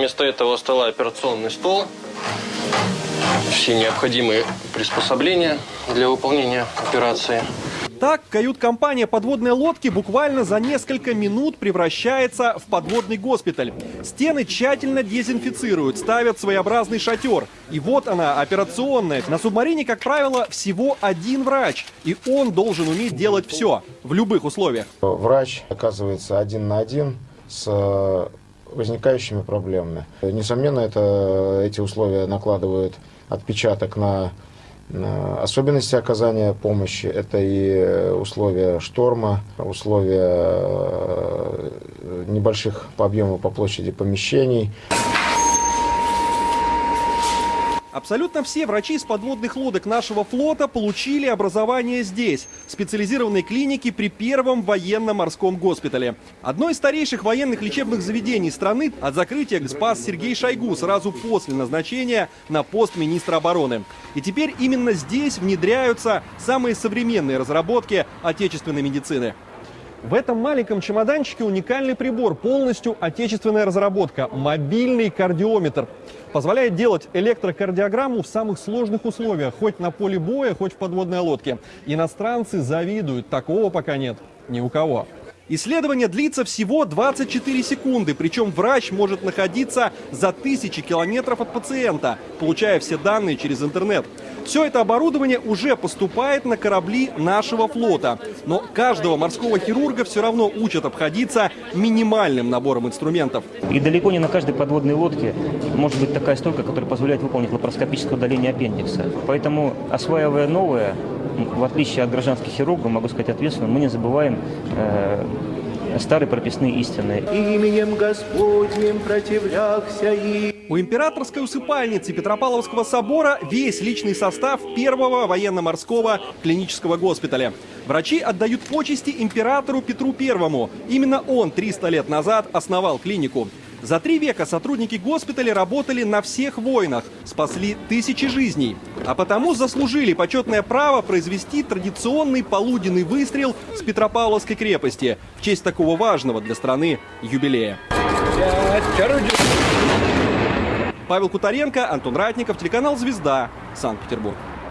Вместо этого стола операционный стол. Все необходимые приспособления для выполнения операции. Так, кают-компания подводной лодки буквально за несколько минут превращается в подводный госпиталь. Стены тщательно дезинфицируют, ставят своеобразный шатер. И вот она, операционная. На субмарине, как правило, всего один врач. И он должен уметь делать все, в любых условиях. Врач оказывается один на один с э, возникающими проблемами. Несомненно, это, эти условия накладывают отпечаток на особенности оказания помощи. Это и условия шторма, условия э, небольших по объему, по площади помещений. Абсолютно все врачи из подводных лодок нашего флота получили образование здесь, в специализированной клинике при первом военно-морском госпитале. Одно из старейших военных лечебных заведений страны от закрытия спас Сергей Шойгу сразу после назначения на пост министра обороны. И теперь именно здесь внедряются самые современные разработки отечественной медицины. В этом маленьком чемоданчике уникальный прибор, полностью отечественная разработка – мобильный кардиометр. Позволяет делать электрокардиограмму в самых сложных условиях, хоть на поле боя, хоть в подводной лодке. Иностранцы завидуют, такого пока нет ни у кого. Исследование длится всего 24 секунды, причем врач может находиться за тысячи километров от пациента, получая все данные через интернет. Все это оборудование уже поступает на корабли нашего флота. Но каждого морского хирурга все равно учат обходиться минимальным набором инструментов. И далеко не на каждой подводной лодке может быть такая стойка, которая позволяет выполнить лапароскопическое удаление аппендикса. Поэтому, осваивая новое, в отличие от гражданских хирургов, могу сказать ответственно, мы не забываем э, старые прописные истины. Именем Господним противлялся и... У императорской усыпальницы Петропавловского собора весь личный состав первого военно-морского клинического госпиталя. Врачи отдают почести императору Петру Первому. Именно он 300 лет назад основал клинику. За три века сотрудники госпиталя работали на всех войнах, спасли тысячи жизней, а потому заслужили почетное право произвести традиционный полуденный выстрел с Петропавловской крепости в честь такого важного для страны юбилея. Павел Кутаренко, Антон Ратников, телеканал «Звезда», Санкт-Петербург.